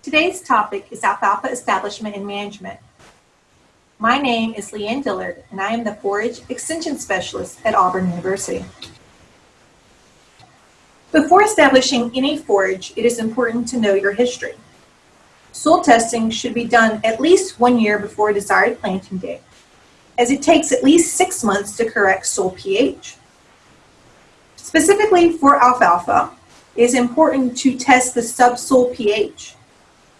Today's topic is alfalfa establishment and management. My name is Leanne Dillard, and I am the Forage Extension Specialist at Auburn University. Before establishing any forage, it is important to know your history. Soil testing should be done at least one year before a desired planting date, as it takes at least six months to correct soil pH. Specifically for alfalfa, it is important to test the subsoil pH.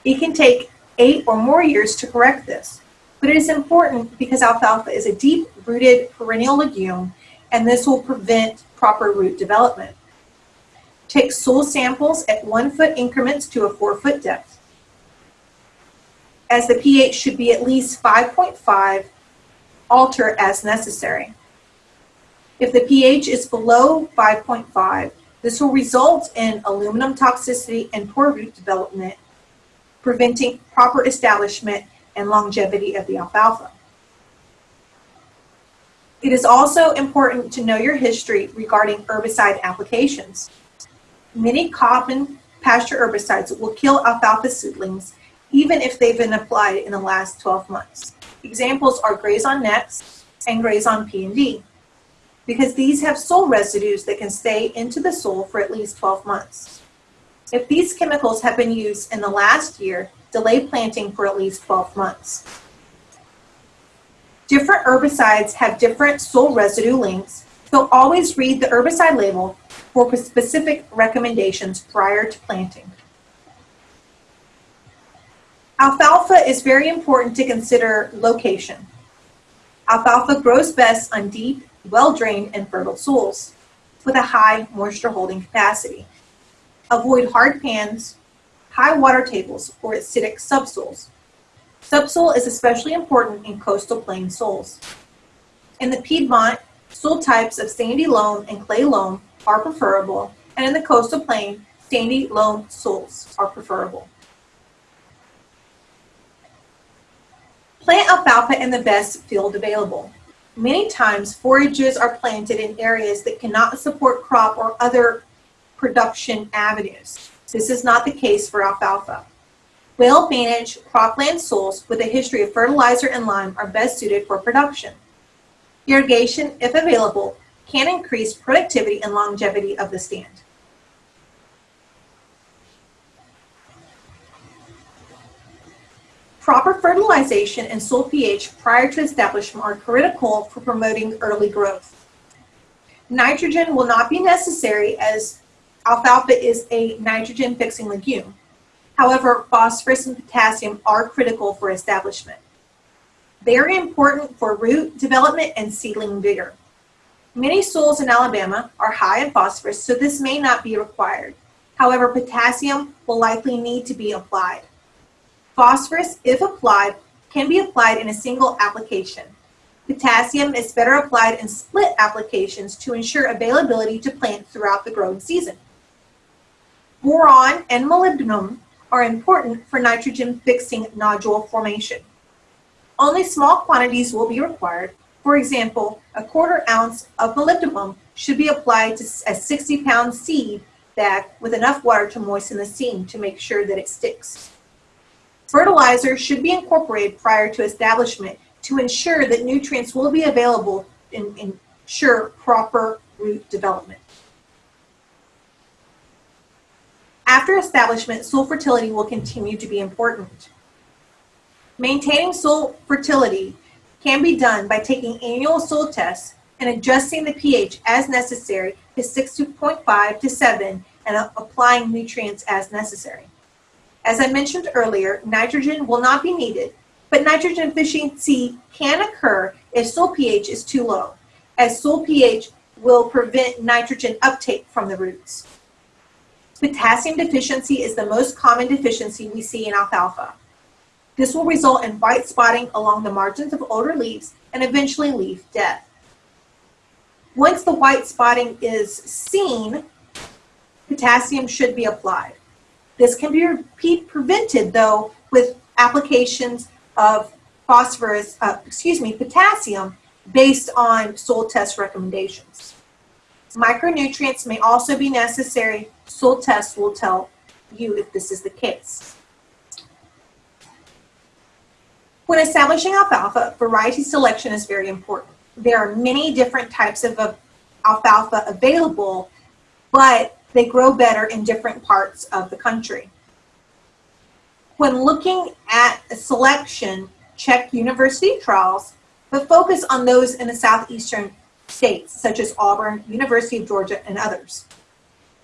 It can take eight or more years to correct this, but it is important because alfalfa is a deep-rooted perennial legume and this will prevent proper root development. Take soil samples at one foot increments to a four foot depth. As the pH should be at least 5.5, alter as necessary. If the pH is below 5.5, this will result in aluminum toxicity and poor root development, preventing proper establishment and longevity of the alfalfa. It is also important to know your history regarding herbicide applications. Many common pasture herbicides will kill alfalfa seedlings even if they've been applied in the last 12 months. Examples are Grazon Next and Grazon P&D because these have soil residues that can stay into the soil for at least 12 months. If these chemicals have been used in the last year, delay planting for at least 12 months. Different herbicides have different soil residue links, so always read the herbicide label for specific recommendations prior to planting. Alfalfa is very important to consider location. Alfalfa grows best on deep, well-drained and fertile soils with a high moisture holding capacity. Avoid hard pans, high water tables, or acidic subsoils. Subsoil is especially important in coastal plain soils. In the Piedmont, soil types of sandy loam and clay loam are preferable, and in the coastal plain, sandy loam soils are preferable. Plant alfalfa in the best field available. Many times forages are planted in areas that cannot support crop or other production avenues. This is not the case for alfalfa. Well-managed cropland soils with a history of fertilizer and lime are best suited for production. Irrigation, if available, can increase productivity and longevity of the stand. Proper fertilization and soil pH prior to establishment are critical for promoting early growth. Nitrogen will not be necessary as alfalfa is a nitrogen fixing legume. However, phosphorus and potassium are critical for establishment. They are important for root development and seedling vigor. Many soils in Alabama are high in phosphorus, so this may not be required. However, potassium will likely need to be applied. Phosphorus, if applied, can be applied in a single application. Potassium is better applied in split applications to ensure availability to plant throughout the growing season. Boron and molybdenum are important for nitrogen fixing nodule formation. Only small quantities will be required. For example, a quarter ounce of molybdenum should be applied to a 60 pound seed bag with enough water to moisten the seam to make sure that it sticks. Fertilizer should be incorporated prior to establishment to ensure that nutrients will be available and ensure proper root development. After establishment, soil fertility will continue to be important. Maintaining soil fertility can be done by taking annual soil tests and adjusting the pH as necessary to 6.5 to 7 and applying nutrients as necessary. As I mentioned earlier, nitrogen will not be needed, but nitrogen deficiency can occur if soil pH is too low, as soil pH will prevent nitrogen uptake from the roots. Potassium deficiency is the most common deficiency we see in alfalfa. This will result in white spotting along the margins of older leaves and eventually leaf death. Once the white spotting is seen, potassium should be applied. This can be prevented though with applications of phosphorus, uh, excuse me, potassium based on soil test recommendations. Micronutrients may also be necessary. Soil tests will tell you if this is the case. When establishing alfalfa, variety selection is very important. There are many different types of alfalfa available, but they grow better in different parts of the country. When looking at a selection, check university trials, but focus on those in the southeastern states, such as Auburn, University of Georgia, and others.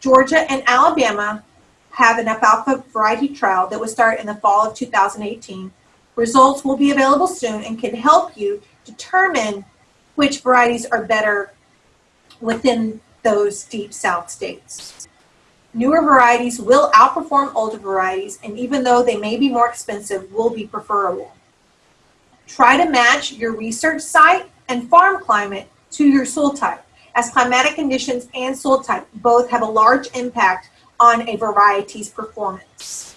Georgia and Alabama have an alfalfa variety trial that will start in the fall of 2018. Results will be available soon and can help you determine which varieties are better within those deep south states. Newer varieties will outperform older varieties, and even though they may be more expensive, will be preferable. Try to match your research site and farm climate to your soil type, as climatic conditions and soil type both have a large impact on a variety's performance.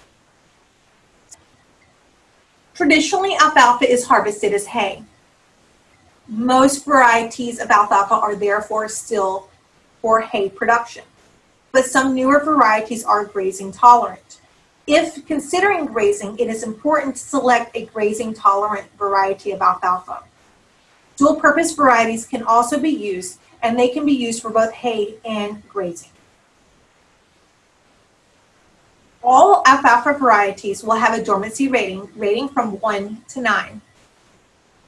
Traditionally, alfalfa is harvested as hay. Most varieties of alfalfa are therefore still for hay production but some newer varieties are grazing tolerant. If considering grazing, it is important to select a grazing tolerant variety of alfalfa. Dual purpose varieties can also be used and they can be used for both hay and grazing. All alfalfa varieties will have a dormancy rating, rating from 1 to 9.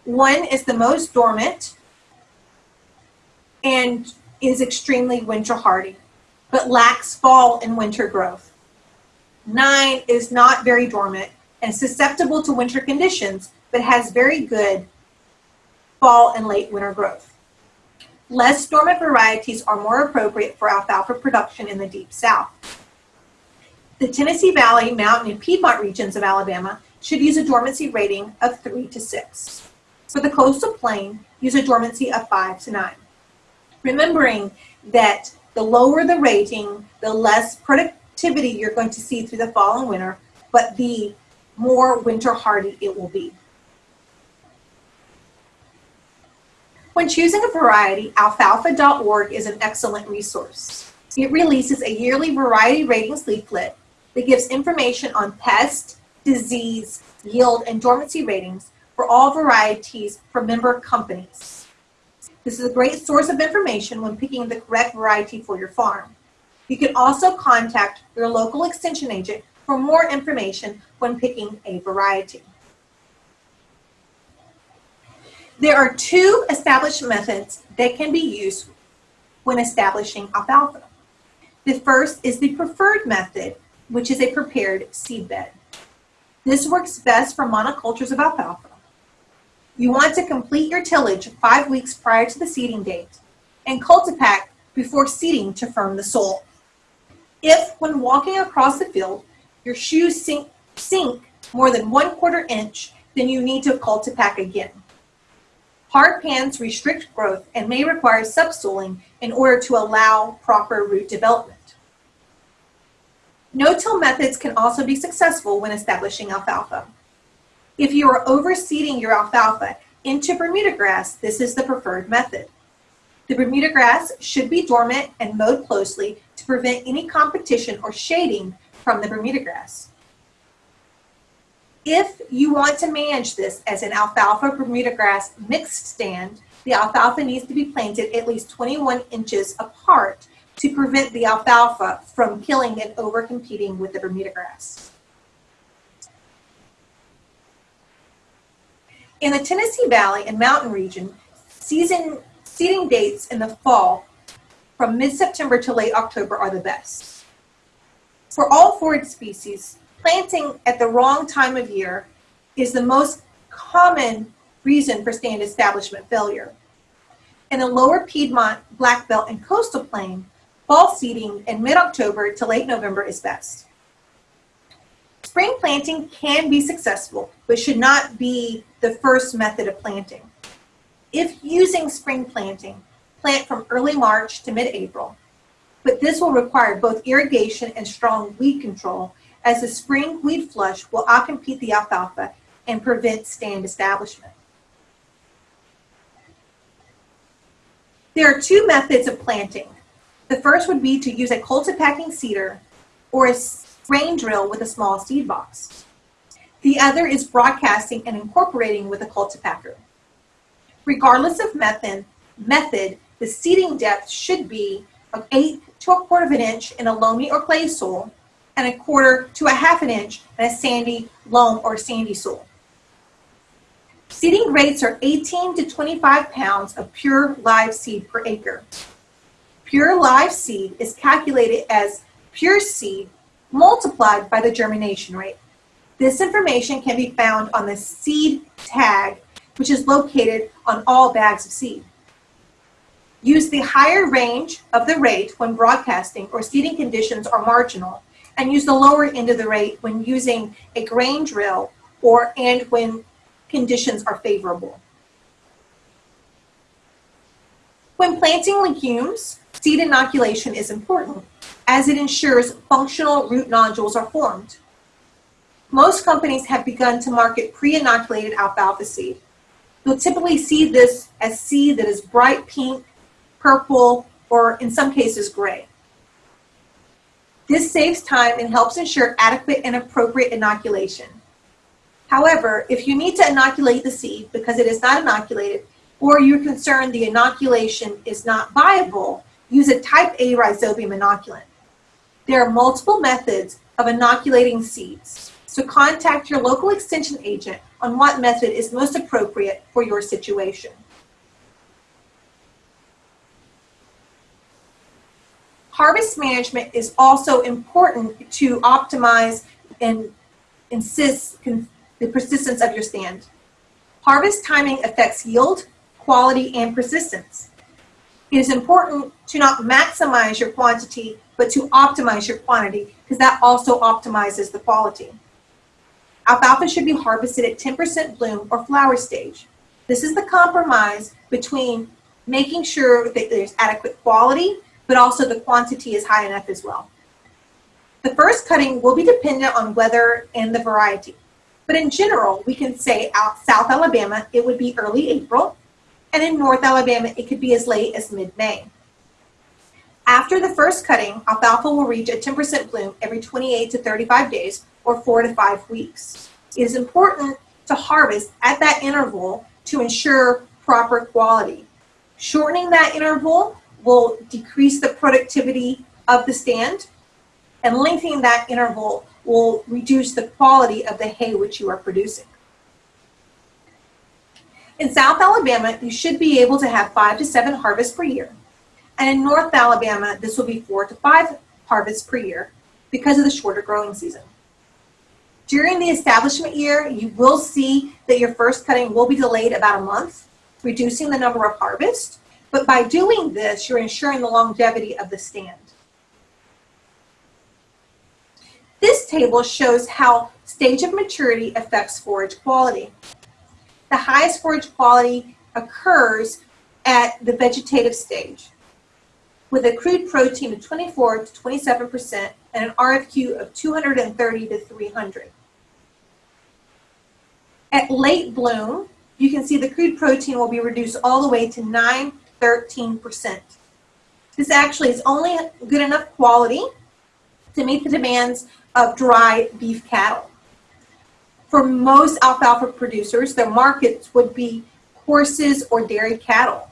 1 is the most dormant and is extremely winter hardy but lacks fall and winter growth. Nine is not very dormant and susceptible to winter conditions, but has very good fall and late winter growth. Less dormant varieties are more appropriate for alfalfa production in the deep south. The Tennessee Valley, Mountain, and Piedmont regions of Alabama should use a dormancy rating of 3 to 6. For the coastal plain, use a dormancy of 5 to 9. Remembering that the lower the rating, the less productivity you're going to see through the fall and winter, but the more winter hardy it will be. When choosing a variety, alfalfa.org is an excellent resource. It releases a yearly variety ratings leaflet that gives information on pest, disease, yield, and dormancy ratings for all varieties for member companies. This is a great source of information when picking the correct variety for your farm. You can also contact your local extension agent for more information when picking a variety. There are two established methods that can be used when establishing alfalfa. The first is the preferred method, which is a prepared seed bed. This works best for monocultures of alfalfa. You want to complete your tillage five weeks prior to the seeding date and cultipack before seeding to firm the soil. If, when walking across the field, your shoes sink, sink more than one quarter inch, then you need to cultipack again. Hard pans restrict growth and may require subsoiling in order to allow proper root development. No-till methods can also be successful when establishing alfalfa. If you are overseeding your alfalfa into Bermuda grass, this is the preferred method. The Bermuda grass should be dormant and mowed closely to prevent any competition or shading from the Bermuda grass. If you want to manage this as an alfalfa Bermuda grass mixed stand, the alfalfa needs to be planted at least 21 inches apart to prevent the alfalfa from killing and overcompeting with the Bermuda grass. In the Tennessee Valley and Mountain region, season seeding dates in the fall from mid-September to late October are the best. For all forage species, planting at the wrong time of year is the most common reason for stand establishment failure. In the lower Piedmont, Black Belt, and coastal plain, fall seeding in mid-October to late November is best. Spring planting can be successful, but should not be the first method of planting. If using spring planting, plant from early March to mid-April, but this will require both irrigation and strong weed control as the spring weed flush will outcompete the alfalfa and prevent stand establishment. There are two methods of planting. The first would be to use a cultipacking seeder or a grain drill with a small seed box. The other is broadcasting and incorporating with a cultipacker. Regardless of method, method, the seeding depth should be of 8 to a quarter of an inch in a loamy or clay soil and a quarter to a half an inch in a sandy loam or sandy soil. Seeding rates are 18 to 25 pounds of pure live seed per acre. Pure live seed is calculated as pure seed multiplied by the germination rate. This information can be found on the seed tag, which is located on all bags of seed. Use the higher range of the rate when broadcasting or seeding conditions are marginal, and use the lower end of the rate when using a grain drill or and when conditions are favorable. When planting legumes, seed inoculation is important as it ensures functional root nodules are formed. Most companies have begun to market pre-inoculated alfalfa seed. You'll typically see this as seed that is bright pink, purple, or in some cases gray. This saves time and helps ensure adequate and appropriate inoculation. However, if you need to inoculate the seed because it is not inoculated, or you're concerned the inoculation is not viable, use a type A rhizobium inoculant. There are multiple methods of inoculating seeds, so contact your local extension agent on what method is most appropriate for your situation. Harvest management is also important to optimize and insist the persistence of your stand. Harvest timing affects yield, quality, and persistence. It is important to not maximize your quantity, but to optimize your quantity because that also optimizes the quality. Alfalfa should be harvested at 10% bloom or flower stage. This is the compromise between making sure that there's adequate quality, but also the quantity is high enough as well. The first cutting will be dependent on weather and the variety. But in general, we can say out South Alabama, it would be early April, and in North Alabama, it could be as late as mid-May. After the first cutting, alfalfa will reach a 10% bloom every 28 to 35 days or four to five weeks. It is important to harvest at that interval to ensure proper quality. Shortening that interval will decrease the productivity of the stand and lengthening that interval will reduce the quality of the hay which you are producing. In South Alabama, you should be able to have five to seven harvests per year. And in North Alabama, this will be four to five harvests per year because of the shorter growing season. During the establishment year, you will see that your first cutting will be delayed about a month, reducing the number of harvests. But by doing this, you're ensuring the longevity of the stand. This table shows how stage of maturity affects forage quality. The highest forage quality occurs at the vegetative stage with a crude protein of 24 to 27% and an RFQ of 230 to 300. At late bloom, you can see the crude protein will be reduced all the way to 9, 13%. This actually is only good enough quality to meet the demands of dry beef cattle. For most alfalfa producers, their markets would be horses or dairy cattle.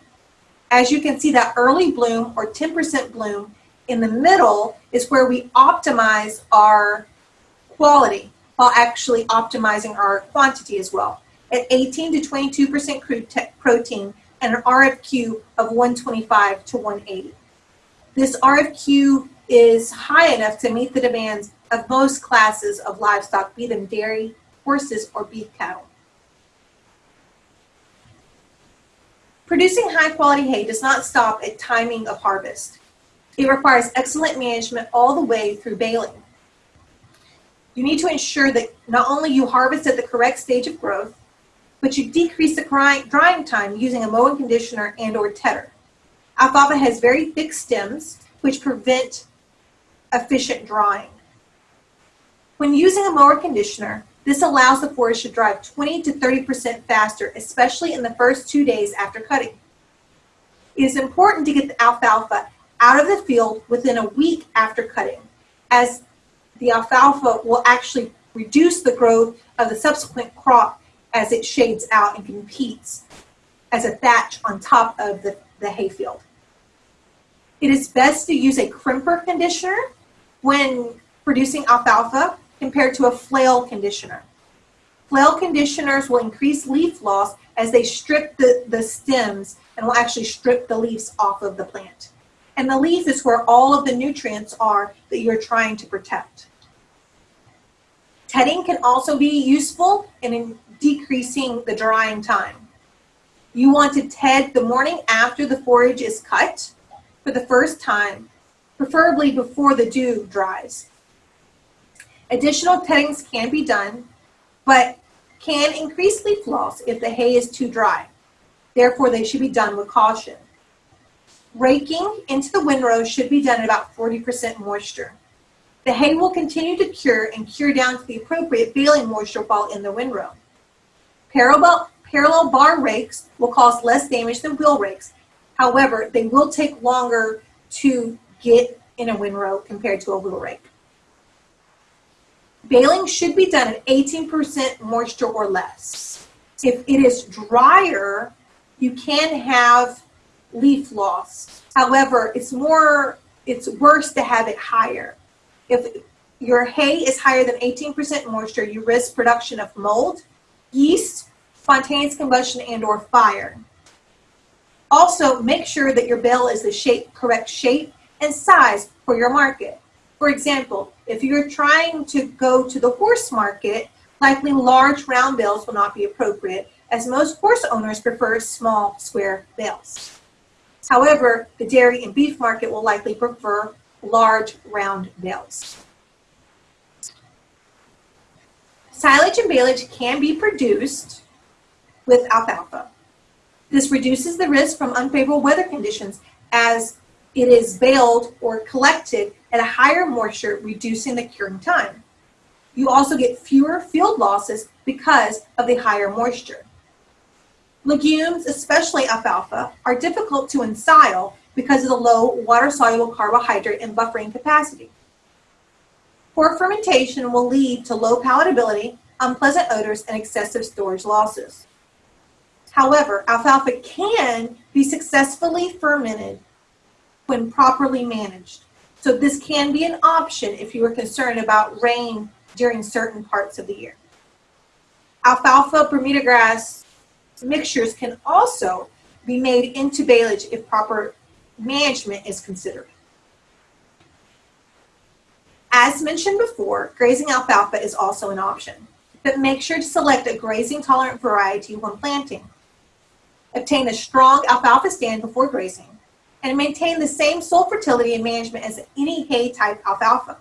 As you can see, that early bloom or 10% bloom in the middle is where we optimize our quality while actually optimizing our quantity as well. At 18 to 22% crude protein and an RFQ of 125 to 180. This RFQ is high enough to meet the demands of most classes of livestock, be them dairy, horses, or beef cattle. Producing high quality hay does not stop at timing of harvest. It requires excellent management all the way through baling. You need to ensure that not only you harvest at the correct stage of growth, but you decrease the drying time using a mowing conditioner and or tedder. Alfalfa has very thick stems, which prevent efficient drying. When using a mower conditioner, this allows the forage to dry 20 to 30% faster, especially in the first two days after cutting. It is important to get the alfalfa out of the field within a week after cutting, as the alfalfa will actually reduce the growth of the subsequent crop as it shades out and competes as a thatch on top of the, the hayfield. It is best to use a crimper conditioner when producing alfalfa compared to a flail conditioner. Flail conditioners will increase leaf loss as they strip the, the stems and will actually strip the leaves off of the plant. And the leaf is where all of the nutrients are that you're trying to protect. Tedding can also be useful in decreasing the drying time. You want to ted the morning after the forage is cut for the first time, preferably before the dew dries. Additional teddings can be done, but can increase leaf loss if the hay is too dry. Therefore, they should be done with caution. Raking into the windrow should be done at about 40% moisture. The hay will continue to cure and cure down to the appropriate baling moisture while in the windrow. Parallel, parallel bar rakes will cause less damage than wheel rakes. However, they will take longer to get in a windrow compared to a wheel rake. Baling should be done at 18% moisture or less. If it is drier, you can have leaf loss. However, it's more, it's worse to have it higher. If your hay is higher than 18% moisture, you risk production of mold, yeast, spontaneous combustion, and or fire. Also, make sure that your bale is the shape, correct shape and size for your market. For example, if you're trying to go to the horse market, likely large round bales will not be appropriate as most horse owners prefer small square bales. However, the dairy and beef market will likely prefer large round bales. Silage and baleage can be produced with alfalfa. This reduces the risk from unfavorable weather conditions as it is baled or collected at a higher moisture, reducing the curing time. You also get fewer field losses because of the higher moisture. Legumes, especially alfalfa, are difficult to ensile because of the low water-soluble carbohydrate and buffering capacity. Poor fermentation will lead to low palatability, unpleasant odors, and excessive storage losses. However, alfalfa can be successfully fermented when properly managed. So this can be an option if you are concerned about rain during certain parts of the year. Alfalfa Bermuda grass mixtures can also be made into baleage if proper management is considered. As mentioned before, grazing alfalfa is also an option, but make sure to select a grazing tolerant variety when planting. Obtain a strong alfalfa stand before grazing and maintain the same soil fertility and management as any hay type alfalfa.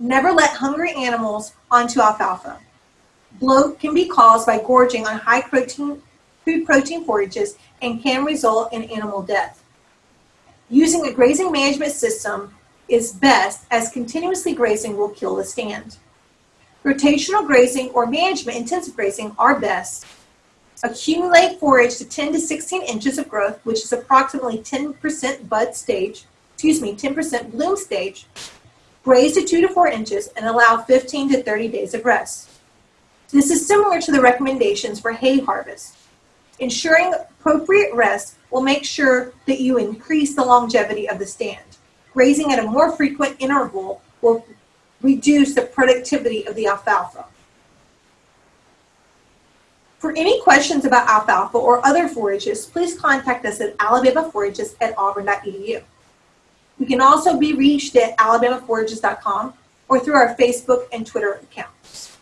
Never let hungry animals onto alfalfa. Bloat can be caused by gorging on high protein, food protein forages and can result in animal death. Using a grazing management system is best as continuously grazing will kill the stand. Rotational grazing or management intensive grazing are best. Accumulate forage to 10 to 16 inches of growth, which is approximately 10% bud stage, excuse me, 10% bloom stage. Graze to 2 to 4 inches and allow 15 to 30 days of rest. This is similar to the recommendations for hay harvest. Ensuring appropriate rest will make sure that you increase the longevity of the stand. Grazing at a more frequent interval will reduce the productivity of the alfalfa. For any questions about alfalfa or other forages, please contact us at alabamaforages at auburn.edu. We can also be reached at alabamaforages.com or through our Facebook and Twitter accounts.